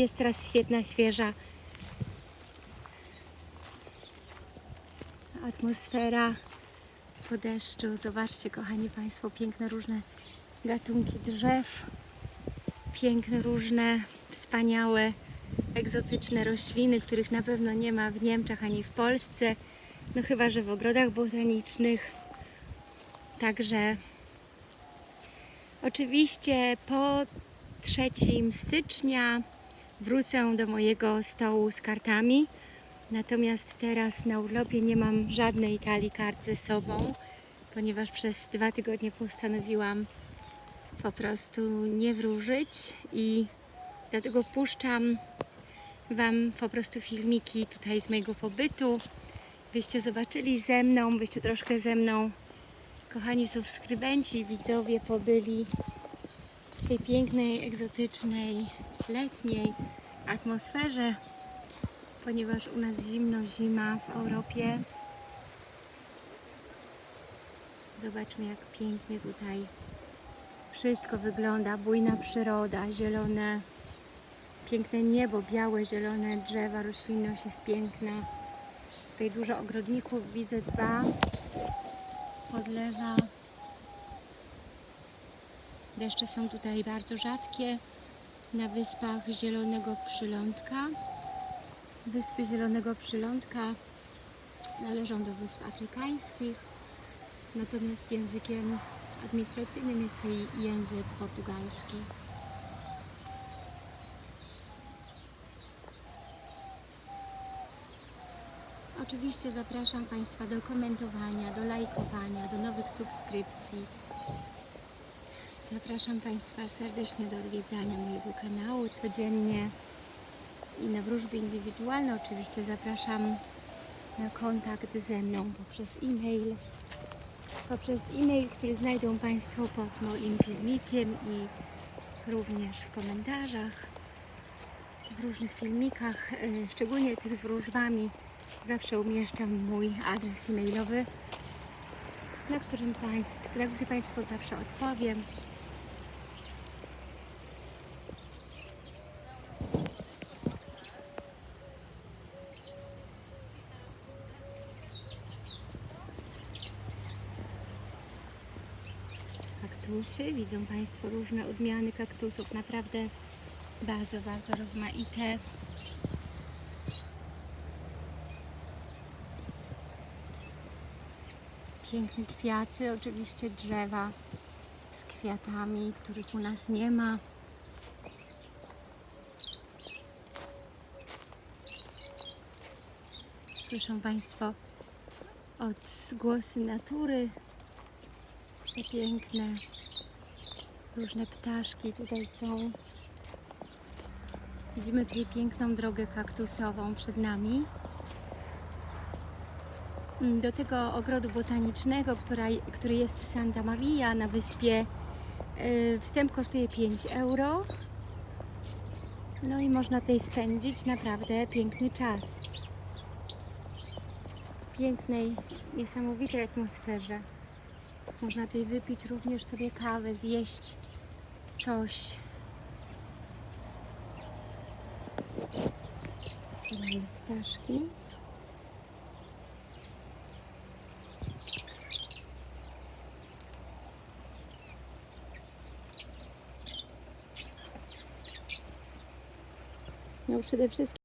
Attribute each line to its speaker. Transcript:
Speaker 1: Jest teraz świetna, świeża atmosfera po deszczu. Zobaczcie, kochani Państwo, piękne różne gatunki drzew, piękne różne, wspaniałe, egzotyczne rośliny, których na pewno nie ma w Niemczech ani w Polsce. No chyba, że w ogrodach botanicznych. Także oczywiście po 3 stycznia wrócę do mojego stołu z kartami. Natomiast teraz na urlopie nie mam żadnej talii kart ze sobą, ponieważ przez dwa tygodnie postanowiłam po prostu nie wróżyć i dlatego puszczam Wam po prostu filmiki tutaj z mojego pobytu, byście zobaczyli ze mną, byście troszkę ze mną, kochani subskrybenci, widzowie, pobyli w tej pięknej, egzotycznej, letniej atmosferze, ponieważ u nas zimno, zima w Europie. Zobaczmy, jak pięknie tutaj wszystko wygląda. Bujna przyroda, zielone, piękne niebo, białe, zielone drzewa, roślinność jest piękna. Tutaj dużo ogrodników widzę, dba, podlewa. Deszcze są tutaj bardzo rzadkie. Na wyspach Zielonego Przylądka. Wyspy Zielonego Przylądka należą do wysp afrykańskich, natomiast językiem administracyjnym jest to język portugalski. Oczywiście zapraszam Państwa do komentowania, do lajkowania, do nowych subskrypcji. Zapraszam Państwa serdecznie do odwiedzania mojego kanału codziennie i na wróżby indywidualne. Oczywiście zapraszam na kontakt ze mną poprzez e-mail. Poprzez e-mail, który znajdą Państwo pod moim filmikiem i również w komentarzach, w różnych filmikach, y, szczególnie tych z wróżbami. Zawsze umieszczam mój adres e-mailowy, na, którym państw, na który Państwu zawsze odpowiem. Kaktusy. Widzą Państwo różne odmiany kaktusów, naprawdę bardzo, bardzo rozmaite. Piękne kwiaty, oczywiście drzewa z kwiatami, których u nas nie ma. Słyszą Państwo odgłosy natury, te piękne, różne ptaszki tutaj są. Widzimy tutaj piękną drogę kaktusową przed nami. Do tego ogrodu botanicznego, która, który jest w Santa Maria na wyspie, yy, wstęp kosztuje 5 euro. No i można tutaj spędzić naprawdę piękny czas. W pięknej, niesamowitej atmosferze. Można tutaj wypić również sobie kawę, zjeść coś. Tutaj ptaszki. No przede wszystkim